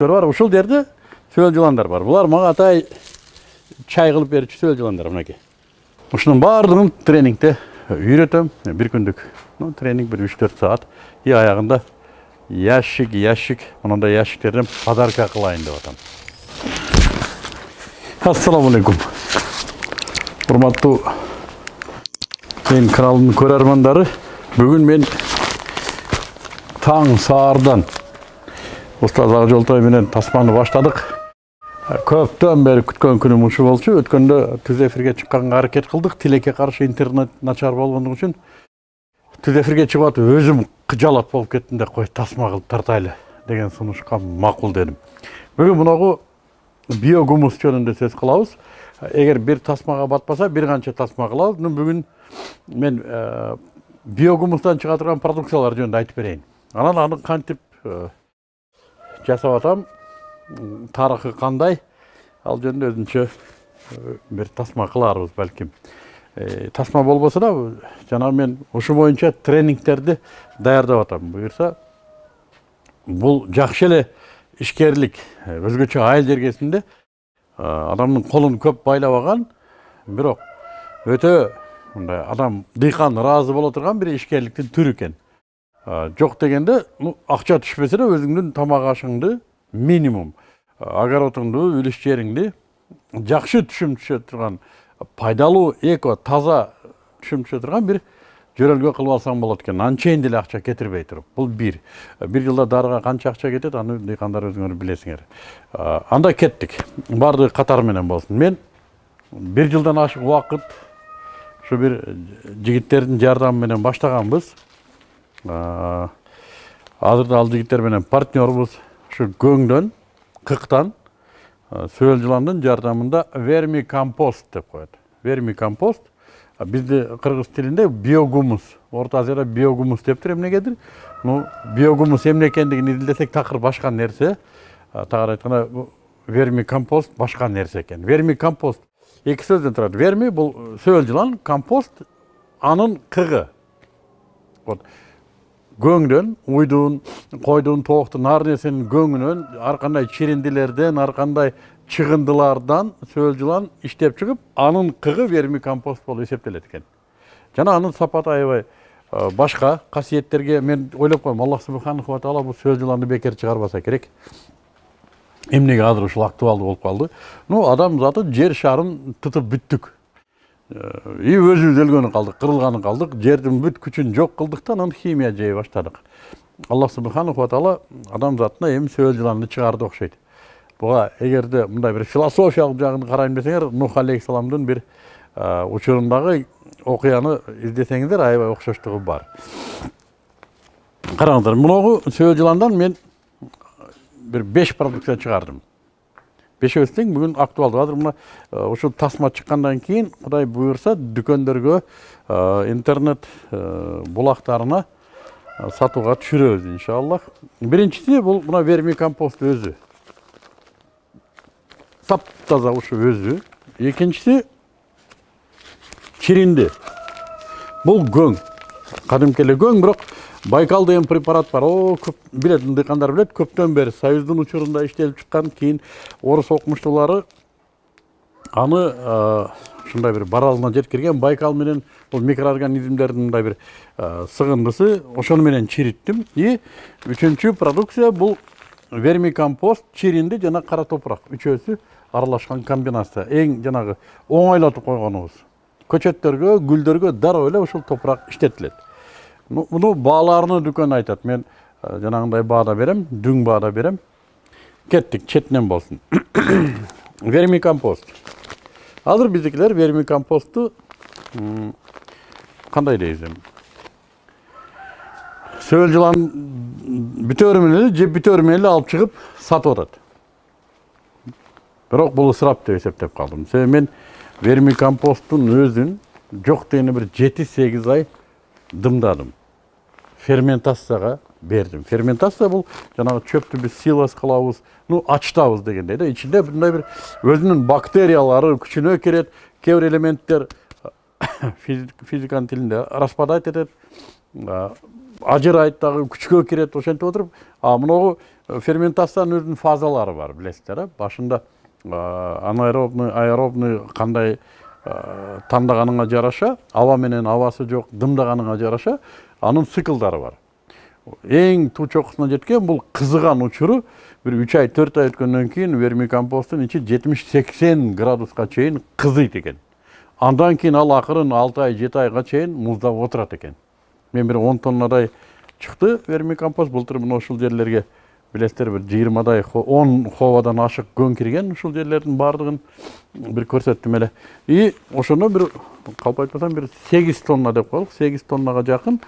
бар ушул жерде сөл жыландар бар. Булар мага атай чай кылып берүүчү сөл жыландар мынакей ушунун баардыгын тренингде үйрөтөм бир күндүк ну, тренинг бир үч төрт саат. И аягында ящик ящик мындай ящиктерден подарка кылайын деп атам. Ассалому алейкум. Урматтуу мен каналымдын көрөрмандары бүгүн мен таң саардан устаз ак жолтой менен тасманы баштадык. Көптөн бери күткөн күнүм ушу болчу. Өткөндө түз эфирге чыкканга аракет кылдык. Тилекке каршы интернет начар болгондугу үчүн түз эфирге чыгып атып өзүм кыжалат болуп кеттим да кой тасма кылып тартайлы деген сунушка макул дедим. Бүгүн мынагу биогумус жөнүндө сөз кылабыз. Эгер бир тасмага батпаса бир канча тасма кылабыз. Бүгүн мен биогумустан чыга турган продукциялар жөнүндө айтып берейин. Анан аны кантип жасап атам. Тарыхы кандай ал жөнүндө өзүнчө бир тасма кыларбыз балким тасма болбосо да жанагы мен ушу боюнча тренингтерди даярдап атам буюрса бул жакшы эле ишкерлик өзгөчө айыл жергесинде адамдын колун көп байлабаган бирок өтө мындай адам дыйкан ыраазы боло турган бир ишкерликтин түрү экен жок дегенде ну акча түшпөсө да өзүңдүн тамак ашыңды минимум. Огородуңду үлүш жериңди жакшы түшүм түшө турган пайдалуу эко таза түшүм түшө турган бир жөрөлгө кылып алсаң болот экен анчейин деле акча кетирбей туруп бул бир бир жылда дарыга канча акча кетет аны дыйкандар өзүңөр билесиңер анда кеттик баардыгы катар менен болсун мен бир жылдан ашык убакыт ушу бир жигиттердин жардамы менен баштаганбыз азырда ал жигиттер менен партнербуз ушу көңдөн кыктан сөл жыландын жардамында верми компост деп коет верми компост бизде кыргыз тилинде биогумус орто азияда биогумус дептир эмнегедир ну биогумус эмне экендигин изилдесек такыр башка нерсе тагыраак айтканда верми компост башка нерсе экен верми компост эки сөздөн турат верми бул сөл жылан компост анын кыгы вот көңдөн уйдун койдун тооктун ар нерсенин көңүнөн ар кандай чириндилерден ар кандай чыгындылардан сөл жылан иштеп чыгып анын кыгы верми компост болуп эсептелет экен жана анын сапаты аябай башка касиеттерге мен ойлоп коем аллах субханаху таала бул сөл жыланды бекер чыгарбаса керек эмнеге азыр ушул актуалдуу болуп калды ну адам заты жер шарын тытып бүттүк и өзүбүз өлгөнү калдык кырылганы калдык жердин бүт күчүн жок кылдык да анан химия жей баштадык аллах субханаху ва таала адам затына эми сөл жыланды чыгарды окшойт буга эгерде мындай бир философиялык жагын карайм десеңер нух алейхисаламдын бир учурундагы окуяны издесеңиздер аябай окшоштугу бар. Караңыздар мынагу сөл жыландан мен бир беш продукция чыгардым. Бешөөбүз тең бүгүн актуалдуу азыр мына ушул тасма чыккандан кийин кудай буюрса дүкөндөргө интернет булактарына сатууга түшүрөбүз иншаллах. Биринчиси бул мына верми компост өзү таптаза ушу өзү экинчиси чиринди бул көң кадимки эле көң бирок байкал деген препарат бар. О көп билет дыйкандар билет көптөн бери союздун учурунда иштелип чыккан кийин орус окумуштуулары аны ушундай бир баралына жеткирген байкал менен бул микроорганизмдердин мындай бир сыгындысы ошону менен чириттим и үчүнчү продукция бул вермикомпост чиринди жана кара топурак үчөөсү аралашкан комбинация. Эң жанагы оңойлотуп койгонубуз көчөттөргө гүлдөргө дароо эле ушул топурак иштетилет муну бааларыны дүкөн айтат мен жанагындай баада берем дүң баада берем кеттик четинен болсун вермикомпост азыр биздикилер вермикомпостту кандай дейбиз эми сөл жылан бүтөөрү менен эле жеп менен эле алып чыгып сатып атат бирок бул ысырап деп эсептеп калдым себеби мен вермикомпосттун өзүн жок дегенде бир жети сегиз ай дымдадым. Ферментацияга бердим ферментация бул жанагы чөптү биз силос кылабыз ну ачтабыз дегендей да ичинде мындай бир өзүнүн бактериялары күчүнө кирет кээ бир элементтер физиканын тилинде распадать этет ажырайт дагы күчкө кирет ошентип отуруп а мынагу ферментациянын өзүнүн фазалары бар билесиздер э башында анаэробный аэробный кандай таңдаганыңа жараша аба менен абасы жок дымдаганыңа жараша анын циклдары бар. Эң туу чокусуна жеткен бул кызыган учуру бир үч ай төрт ай өткөндөн кийин вермикомпосттун ичи жетимиш сексен градуска чейин кызыйт экен андан кийин ал акырын алты ай жети айга чейин муздап отурат экен мен бир он тоннадай чыкты вермикомпост былтыр мына ушул жерлерге билесиздер бир жыйырмадай он ховадан көң кирген ушул жерлердин баардыгын бир көрсөттүм эле. И ошондо бир калп айтпасам бир сегиз тонна деп коелук. Сегиз тоннага жакын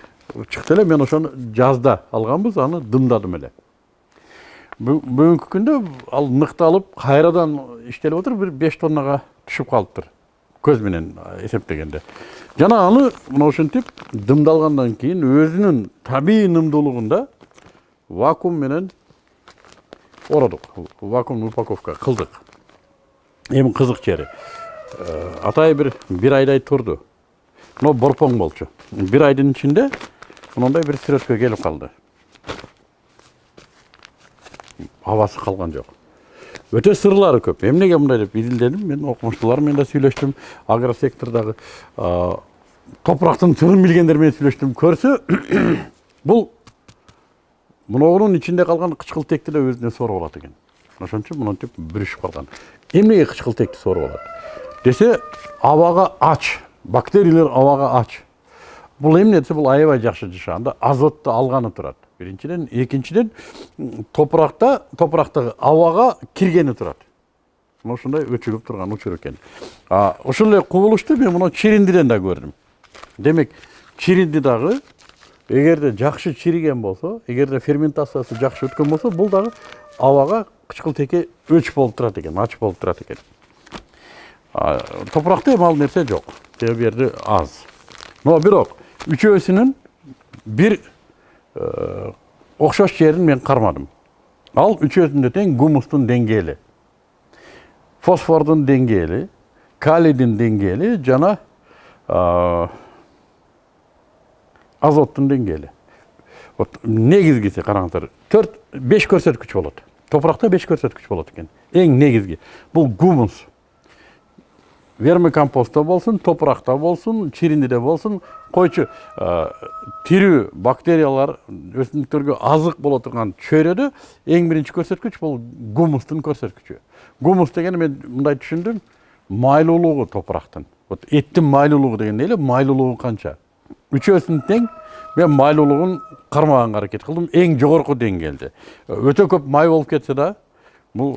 чыкты эле мен ошону жазда алганбыз аны дымдадым эле. Бүгүнкү күндө ал ныкталып кайрадан иштелип атыр бир беш тоннага түшүп калыптыр. Көз менен эсептегенде. Жана аны мына ушинтип дымдалгандан кийин өзүнүн табигый нымдуулугунда вакуум менен ородук вакуумный упаковка кылдык эми кызык жери атайы бир бир айдай турду но борпоң болчу. Бир айдын ичинде мындай бир сүрөткө келип калды абасы калган жок өтө сырлары көп. Эмнеге мындай деп изилдедим мен окумуштуулар менен да сүйлөштүм агросектордогу топурактын сырын билгендер менен сүйлөштүм көрсө бул мынунун ичинде калган кычкылтекти да өзүнө соруп алат экен ошон үчүн монтип бүрүшүп калган эмнеге кычкылтекти соруп алат десе абага ач. Бактериялар абага ач. Бул эмне десе бул аябай жакшы жашаганда азотту алганы турат биринчиден экинчиден топуракта топурактагы абага киргени турат мына ушундай өчүгүп турган учур экен ошол эле кубулушту мен мына чириндиден да көрдүм демек чиринди дагы эгерде жакшы чириген болсо эгерде ферментациясы жакшы өткөн болсо бул дагы абага кычкылтекке өч болуп турат экен ач болуп турат экен топуракта эми ал нерсе жок себеби жерде аз. Но бирок үчөөсүнүн бир окшош жерин мен кармадым ал үчөөсүндө тең гумустун деңгээли фосфордун деңгээли калийдин деңгээли жана азоттун деңгээли. Вот негизгиси караңыздар төрт беш көрсөткүч болот. Топуракта беш көрсөткүч болот экен. Эң негизги. Бул гумус. Вермикомпостто болсун топуракта болсун чириндиде болсун койчу тирүү бактериялар өсүмдүктөргө азык боло турган чөйрөдө эң биринчи көрсөткүч бул гумустун көрсөткүчү. Гумус дегени мен мындай түшүндүм. Майлуулугу топурактын. Вот эттин майлуулугу деген эле майлуулугу канча? Үчөөсүн тең мен майлуулугун кармаганга аракет кылдым эң жогорку деңгээлде өтө көп май болуп кетсе да бул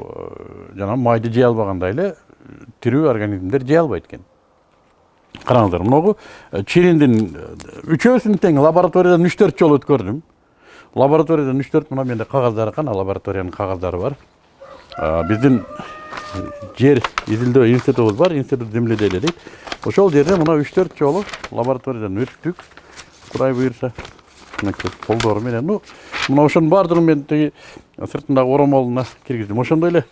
жанагы майды жей албагандай эле тирүү организмдер жей албайт экен караңыздар могу чириндин үчөөсүн тең лабораториядан үч төрт жолу өткөрдүм лабораториядан үч төрт мына менде кагаздары кана лабораториянын кагаздары бар биздин жер изилдөө институтубуз бар институт земледелия дейт ошол жерде мына үч төрт жолу лабораториядан өттүк кудай буюрса мынакей колдору менен ну мына ошонун баардыгын мен тиги сыртындагы оромолуна киргиздим ошондой эле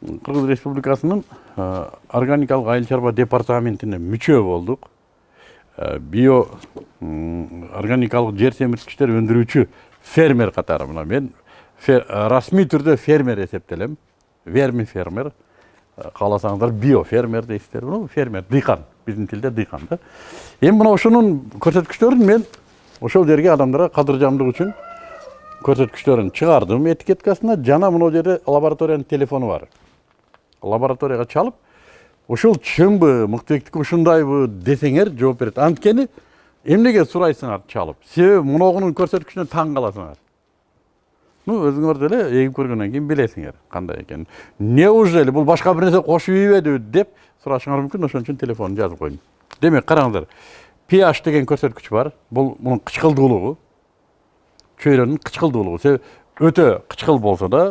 кыргыз республикасынын органикалык айыл чарба департаментине мүчө болдук био органикалык жер семирткичтер өндүрүүчү фермер катары мына мен расмий түрдө фермер эсептелем верми фермер кааласаңыздар био фермер дейсиздер ну фермер дыйкан биздин тилде дыйкан да эми мына ошонун көрсөткүчтөрүн мен ошол жерге адамдарга кадыржамдык үчүн көрсөткүчтөрүн чыгардым этикеткасына жана мына жерде лабораториянын телефону бар лабораторияга чалып ушул чыңбы мыктыбектики ушундайбы десеңер жооп берет анткени эмнеге сурайсыңар чалып себеби муногунун көрсөткүчүнө таң каласыңар ну өзүңөр деле эгип көргөндөн кийин билесиңер кандай экенин неужели бул башка бир нерсе кошуп ийбедиби деп сурашыңар мүмкүн ошон үчүн телефонун жазып койдум демек караңыздар ph деген көрсөткүч бар бул мунун кычкылдуулугу чөйрөнүн кычкылдуулугу себеби өтө кычкыл болсо да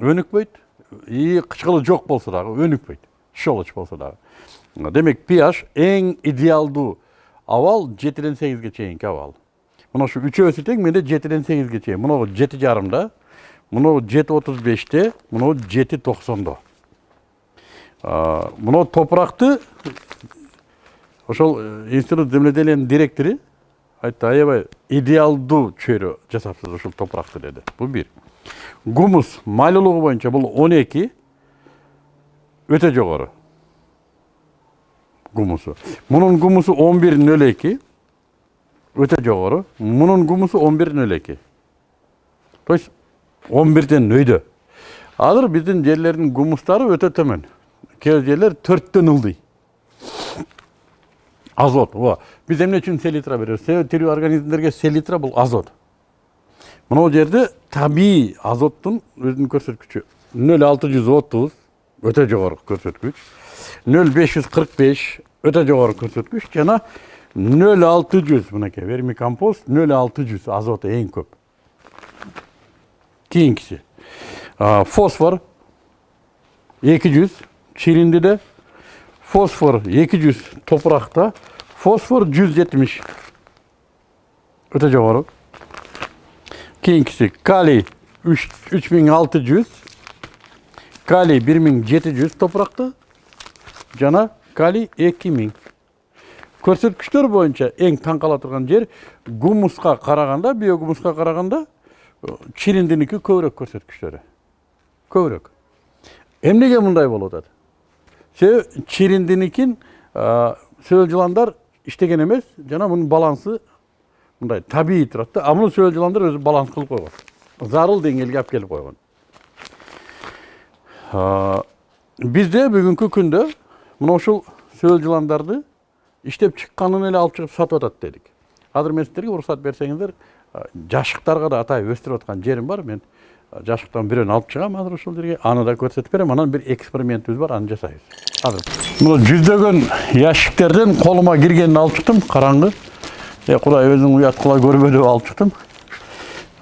өнүкпөйт и кычкылы жок болсо дагы өнүкпөйт щелочь болсо дагы демек ph эң идеалдуу абал жетиден сегизге чейинки абал мына ушу үчөөсү тең менде жетиден сегизге чейин мынагу жети жарымда мынау жети отуз беште мынау жети токсондо мынау топуракты ошол институт земледелиянын директору айтты аябай идеалдуу чөйрө жасапсыз ушул топуракты деди бул бир гумус майлуулугу боюнча бул он эки өтө жогору гумусу мунун гумусу он бир нөл эки өтө жогору мунун гумусу он бир нөл эки то есть он бирден өйдө азыр биздин жерлердин гумустары өтө төмөн кээ жерлер төрттөн ылдый азот ооба биз эмне үчүн селитра беребиз себеби тирүү организмдерге селитра бул азот. Мынау жерде табиғи азоттун өзүнүн көрсөткүчү нөл алты жүз отуз өтө жогору көрсөткүч нөл беш жүз кырк беш өтө жогору көрсөткүч жана нөл алты жүз мынакей вермикомпост нөл алты жүз азоты эң көп. Кийинкиси фосфор эки жүз чириндиде фосфор эки жүз топуракта фосфор жүз жетимиш өтө жогору кийинкиси калий үч миң алты жүз калий бир миң жети жүз топуракта жана калий эки миң көрсөткүчтөр боюнча эң таң кала турган жер гумуска караганда биогумуска караганда чириндиники көбүрөөк көрсөткүчтөрү көбүрөөк эмнеге мындай болуп атат себеби чириндиникин сөөл жыландар иштеген эмес жана мунун балансы мындай табиғи тұрады да а муну сөл жыландар өзү баланс кылып койгон зарыл деңгээлге алып келип койгон бизде бүгүнкү күндө мына ушул сөл жыландарды иштеп чыкканын эле алып чыгып сатып атат дедик азыр мен сиздерге уруксат берсеңиздер жашыктарга да атайып өстүрүп аткан жерим бар мен жашыктан бирөөнү алып чыгам азыр ушул жерге аны да көрсөтүп берем анан бир экспериментибиз бар аны жасайбыз азыр мына жүздөгөн ящиктерден колума киргенин алып чыктым караңгы е құдай өзің ұят қыла көрме деп алып шықтым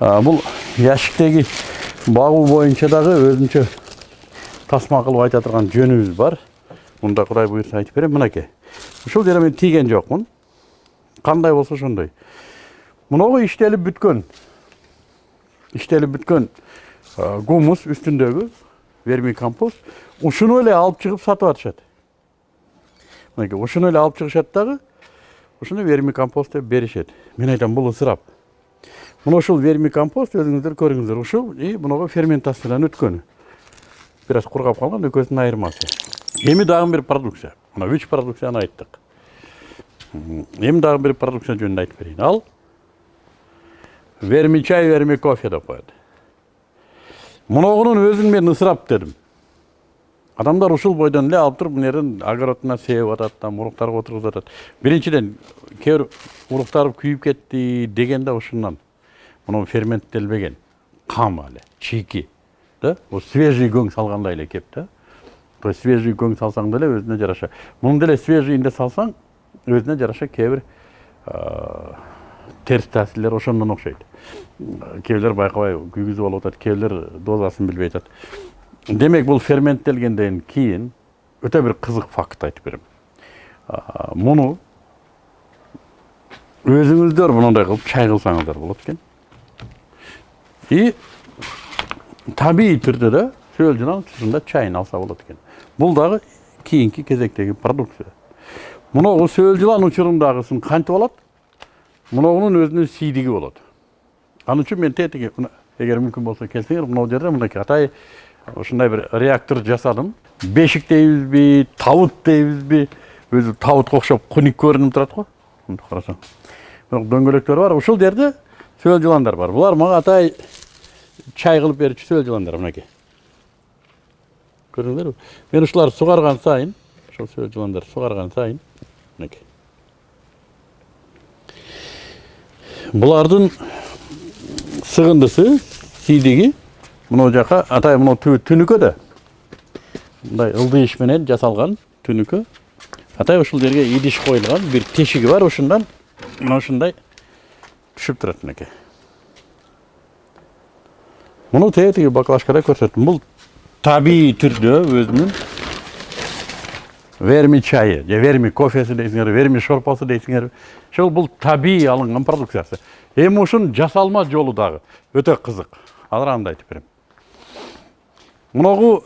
бұл ящиктегі бағу бойынша дағы өзінше тасма қылып айта тұрған жөніміз бар мұнда құдай бұйырса айтып беремін мінекей ушул жерге мен тийген жоқпын қандай болса ошондой. Мынау иштелип бүткөн. Иштелип бүткөн гумус үстүндөгү вермикомпост ушуну эле алып чыгып сатып атышат. Мынакей ушуну эле алып чыгышат дагы ушуну вермикомпост деп беришет. Мен айтам бул ысырап. Мына ушул вермикомпост өзүңүздөр көрүңүздөр ушул и мынага ферментациядан өткөнү. Бир аз кургап калган экөөсүнүн айырмасы. Эми дагы бир продукция. Мына продукцияны айттык эми дагы бир продукция жөнүндө айтып берейин ал верми чай верми кофе деп коет мунугунун өзүн мен ысырап дедим адамдар ушул бойдон эле алып туруп мына жерден огородуна сеип атат там уруктарга отургузуп атат биринчиден кээ бир уруктар күйүп кетти деген да ушундан мына ферменттелбеген кам эле чийки да свежий көң салгандай эле кеп да то есть свежий көң салсаң деле өзүнө жараша муну деле свежийинде салсаң өзүнө жараша кээ бир терс таасирлер ошондон окшойт кээ бирлер байкабай күйгүзүп алып атат кээ бирлер дозасын билбей атат демек бұл ферменттелгенден кейін өте бір қызық факт айтып беремін мұны өзіңіздер мынандай қылып чай қылсаңыздар болады екен и табиғи түрде де сөл жылан чайын алса болады екен бұл дағы кейінгі кезектегі продукция. Мынау сөл жылан учурундагысын кантип алат мынауның өзүнүн сийдиги болот ал үчүн мен тетиги эгер мүмкүн болсо келсеңер мынау жерде мынакей атай ушундай бир реактор жасадым. Бешик дейбизби табут дейбизби өзү табутка окшоп куник көрүнүп турат го мынтип карасаң бирок дөңгөлөктөр бар ушул жерде сөл жыландар бар. Булар мага атай чай кылып берүүчү сөл жыландар мынакей көрдүңөрбү мен ушуларды сугарган сайын ушул сөл жыландар сугарган сайын мынакей булардын сыгындысы сийдиги мынау жаққа атай мынау түнүкө да мындай ылдый менен жасалган түнүкө атай ушул жерге идиш коюлган бир тешиги бар ушундан мына ушундай түшүп турат мынакей муну тетиги баклажкада көрсөттүм бул түрдө өзүнүн верми чайы же верми кофеси дейсиңерби верми шорпосу дейсиңерби ошол бул табигый алынган продукциясы эми ушунун жасалма жолу дагы өтө кызык азыр аны да айтып берем мынау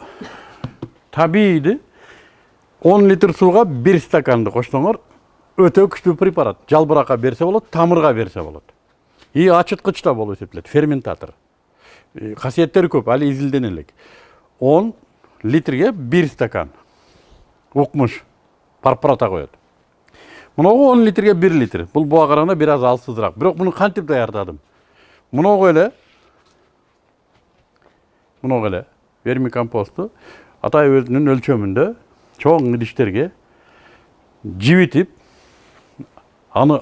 табиғиді 10 литр суға бір стаканды қоссоңор өте күчтүү препарат жалбыракка берсе болот тамырга берсе болот и ачыткыч да болуп эсептелет ферментатор касиеттери көп али изилдене элек он литрге бир стакан. Укмуш парпарата коет. Мыногу он литрге бир литр. Бул буга караганда бир аз алсызыраак. Бирок муну кантип даярдадым? Мыногу эле мыногу эле верми компосту атай өзүнүн өлчөмүндө чоң идиштерге жибитип аны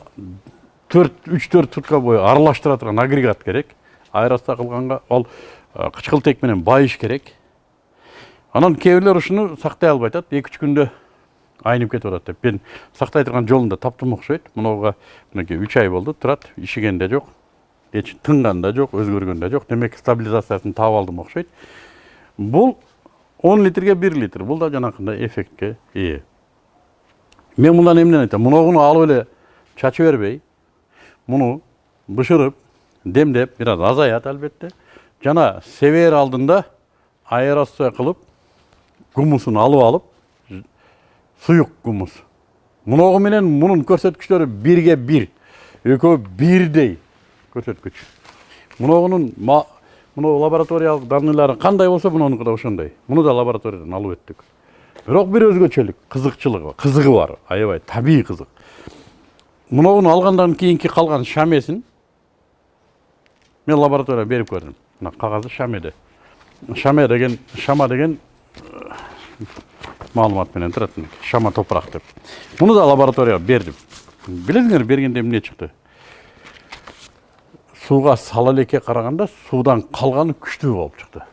төрт үч төрт сутка бою аралаштыра турган агрегат керек. Аэроста кылганга ал кычкылтек менен байыш керек. Анан кээ бирлер ушуну сактай албай атат эки үч күндө айнып кетип атат деп. Мен сактай турган жолун да таптым окшойт мынуга мынакей үч ай болду турат ишиген да жок эч тынган да жок өзгөргөн да жок. Демек стабилизациясын таап алдым окшойт бул он литрге бир литр. Бул да жанакындай эффектке ээ мен мындан эмнени айтам мунугуну алып эле чача бербей муну бышырып демдеп бир аз азаят албетте. Жана себээр алдында аэрация кылып гумусун алып алып суюк гумус мунугу менен мунун көрсөткүчтөрү бирге бир экөө бирдей көрсөткүч мунугунун мына лабораториялык данныйлары кандай болсо мунунуку да ошондой муну да лабораториядан алып өттүк бирок бир өзгөчөлүк кызыкчылыгы кызыгы бар аябай табигый кызык мынуну алгандан кийинки калган шамесин мен лабораторияга берип көрдүм мына кагазы шамеде шаме деген шама деген маалымат менен турат шама топурак деп. Муну да лабораторияга бердим билесиңер бергенде эмне чыкты сууга сала элекке караганда суудан калганы күчтүү болуп чыкты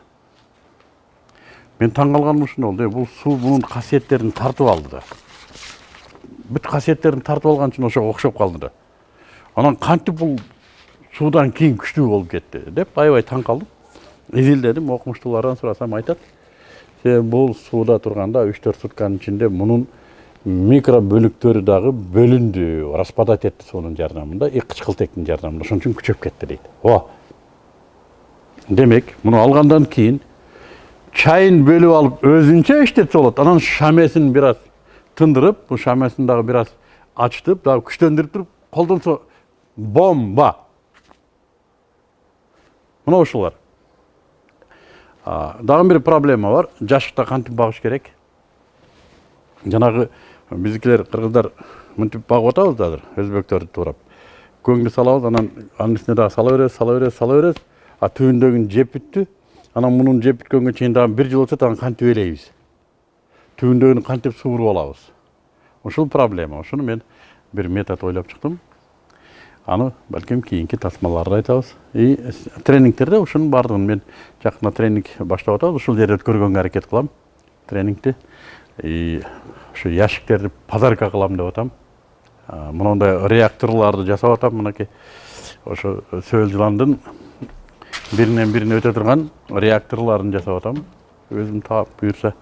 мен таң калганым ушунда болду бул суу мунун касиеттерин тартып алды да. Бүт касиеттерин тартып алган үчүн ошого окшоп калды да. Анан кантип бул суудан кийин күчтүү болуп кетти деп аябай таң калдым изилдедим окумуштуулардан сурасам айтат бул сууда турганда үч төрт сутканын ичинде мунун микро бөлүктөрү дагы бөлүндү распадать этти суунун жардамында и кычкылтектин жардамында ошон үчүн күчөп кетти дейт ооба демек муну алгандан кийин чайын бөлүп алып өзүнчө иштетсе болот анан шамесин бир аз тындырып бул шамесин дагы бир аз ачтып дагы күчтөндүрүп бомба! Мына ушулар дагы бир проблема бар. Жашыкта кантип багыш керек? Жанагы биздикилер кыргыздар мынтип багып атабыз азыр өзбектөрдү туурап. Көңдү салабыз анан анын үстүнө дагы сала беребиз сала беребиз сала беребиз. А түбүндөгүн жеп бүттү анан мунун жеп бүткөнгө чейин дагы бир жыл өтөт анан кантип ээлейбиз? Түбүндөгүнү кантип сууруп алабыз? Ушул проблема ушуну мен бир метод ойлоп чыктым. Аны балким кийинки тасмаларда айтабыз и тренингтерде ушунун баардыгын мен жакында тренинг баштап атабыз ушул жерде өткөргөнгө аракет кылам тренингти и ушу ящиктерди подарка кылам деп атам мондай реакторларды жасап атам мынакей ошо сөөл жыландын биринен бирине өтө турган реакторларын жасап атам өзүм таап буюрса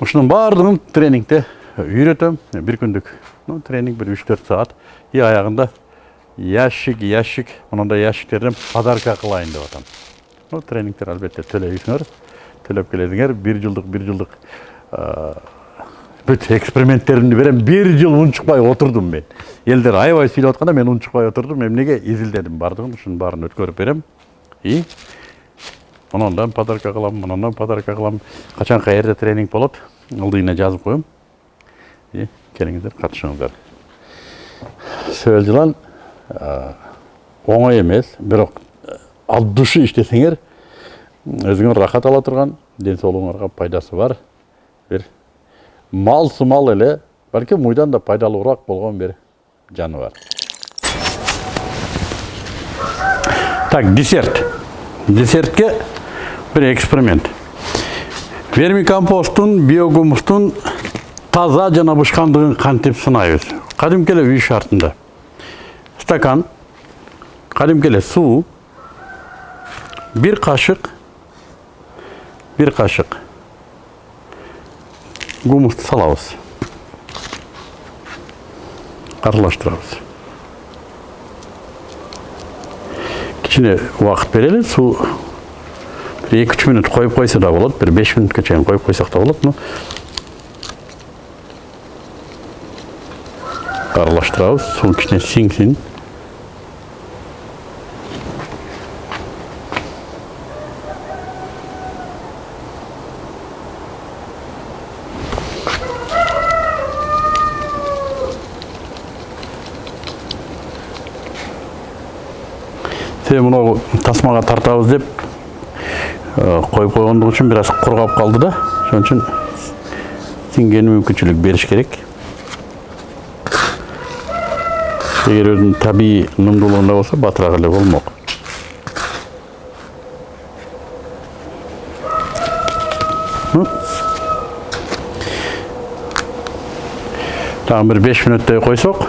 ушунун баардыгын тренингде үйрөтөм бир күндүк тренинг бир үч төрт саат и аягында ящик ящик. Мындай ящиктерден подарка кылайын деп атам. Ну тренингтер албетте төлөйсүңөр төлөп келесиңер бир жылдык бир жылдык бүт эксперименттеримди берем. Бир жыл унчукпай отурдум мен. Элдер аябай сүйлөп атканда мен унчукпай отурдум эмнеге изилдедим баардыгын ушунун баарын өткөрүп берем. И монундан подарка кылам монундан подарка кылам. Качан каерде тренинг болот? Ылдыйына жазып коем и келиңиздер катышыңыздар сөөл жылан. Оңой эмес бирок от души иштесеңер өзүңөр рахат ала турган ден соолугуңарга пайдасы бар. Бир мал сымал эле балким мыйдан да пайдалуураак болгон бир жаныбар так десерт. Десертке бир эксперимент. Вермикомпосттун биогумустун таза жана бышкандыгын кантип сынайбыз кадимки эле үй шартында. Стакан кадимки эле суу бир кашык бир кашык гумусту салабыз. Аралаштырабыз. Кичине убакыт берели суу бир эки үч мүнөт коюп койсо да болот бир беш мүнөткө чейин коюп койсок да болот аралаштырабыз суу кичине сиңсин себеби мынау тасмага тартабыз деп коюп койгондук үчүн бир аз кургап калды да. Ошон үчүн сиңгени мүмкүнчүлүк бериш керек. Эгер өзүнүн табигый нымдуулугунда болсо батыраак эле болмок дагы бир беш мүнөттөй койсок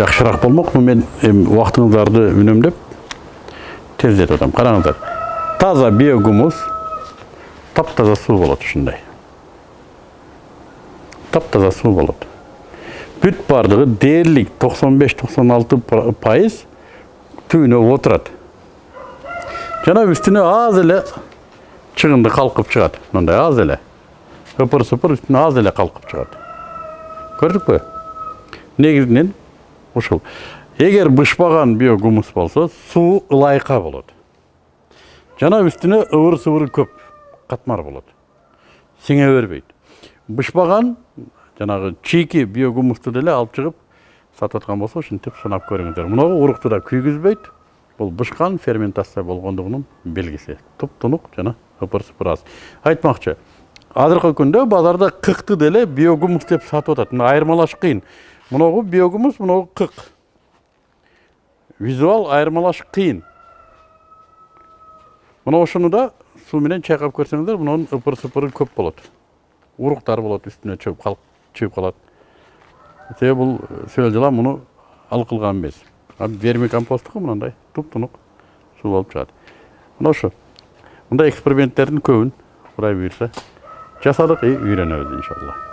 жакшыраак болмок мен эми убактыңыздарды үнөмдөп тездетип атам караңыздар таза биогумус таптаза суу болот ушундай таптаза суу болот бүт баардыгы дээрлик токсон беш токсон алты пайыз түбүнө отурат жана үстүнө аз эле чыгынды калкып чыгат мындай аз эле ыпыр сыпыр үстүнө аз эле калкып чыгат көрдүкпү негизинен ушул эгер бышпаган биогумус болсо суу ылайыка болот. Жана үстүнө ыбыр сыбыры көп катмар болот. Сиңе бербейт. Бышпаган жанагы чийки биогумусту деле алып чыгып сатып аткан болсо ушинтип сынап көрүңүздөр. Мынагу урукту да күйгүзбөйт. Бул бышкан ферментация болгондугунун белгиси. Туп-тунук жана ыпыр сыпыр аз. Айтмакчы азыркы күндө базарда кыкты деле биогумус деп сатып атат. Мына айырмалаш кыйын. Мынагу биогумус мынагу кык визуал айырмалаш кыйын мына ошону да суу менен чайкап көрсөңүздөр мунун ыпыр сыпыры көп болот уруктар үстүнө чыгып калып чыгып калат себеби бул сөл жылан муну ал кылган эмес верми компосттуку мындай туп-тунук суу болуп чыгат мына ошо мындай эксперименттердин көбүн кудай буюрса жасадык и үйрөнөбүз иншалла.